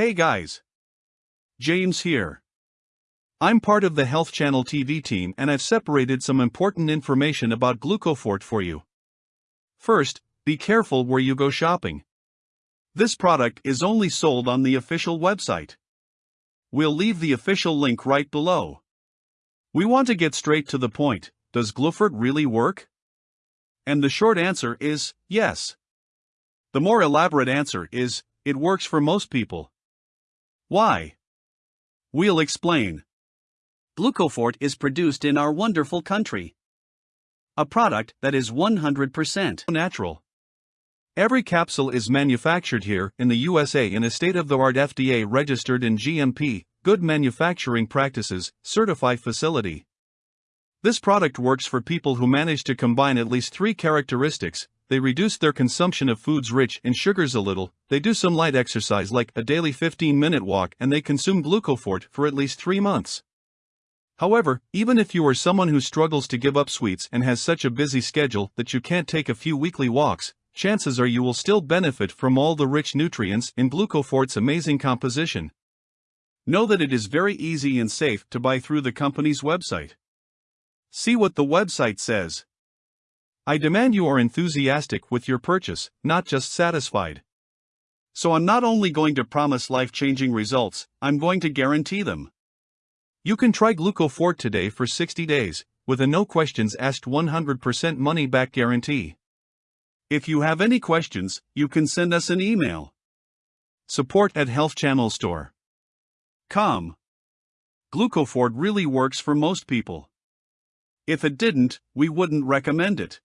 Hey guys! James here. I'm part of the Health Channel TV team and I've separated some important information about Glucofort for you. First, be careful where you go shopping. This product is only sold on the official website. We'll leave the official link right below. We want to get straight to the point does Glucofort really work? And the short answer is yes. The more elaborate answer is it works for most people. Why? We'll explain. Glucofort is produced in our wonderful country. A product that is 100% natural. Every capsule is manufactured here in the USA in a state of the art FDA registered in GMP, Good Manufacturing Practices, certified facility. This product works for people who manage to combine at least three characteristics they reduce their consumption of foods rich in sugars a little, they do some light exercise like a daily 15 minute walk, and they consume Glucofort for at least three months. However, even if you are someone who struggles to give up sweets and has such a busy schedule that you can't take a few weekly walks, chances are you will still benefit from all the rich nutrients in Glucofort's amazing composition. Know that it is very easy and safe to buy through the company's website. See what the website says. I demand you are enthusiastic with your purchase, not just satisfied. So I'm not only going to promise life changing results, I'm going to guarantee them. You can try Glucofort today for 60 days, with a no questions asked 100% money back guarantee. If you have any questions, you can send us an email. Support at Health Channel Store. Glucofort really works for most people. If it didn't, we wouldn't recommend it.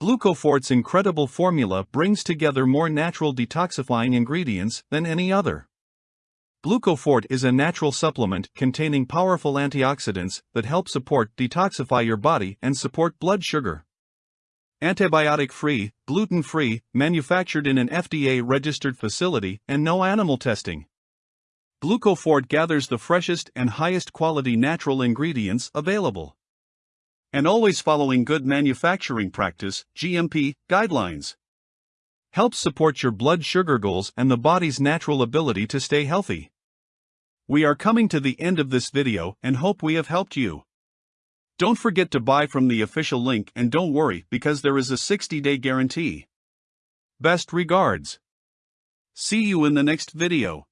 Glucofort's incredible formula brings together more natural detoxifying ingredients than any other. Glucofort is a natural supplement containing powerful antioxidants that help support detoxify your body and support blood sugar. Antibiotic free, gluten free, manufactured in an FDA registered facility, and no animal testing. Glucofort gathers the freshest and highest quality natural ingredients available and always following good manufacturing practice GMP guidelines. Helps support your blood sugar goals and the body's natural ability to stay healthy. We are coming to the end of this video and hope we have helped you. Don't forget to buy from the official link and don't worry because there is a 60 day guarantee. Best regards. See you in the next video.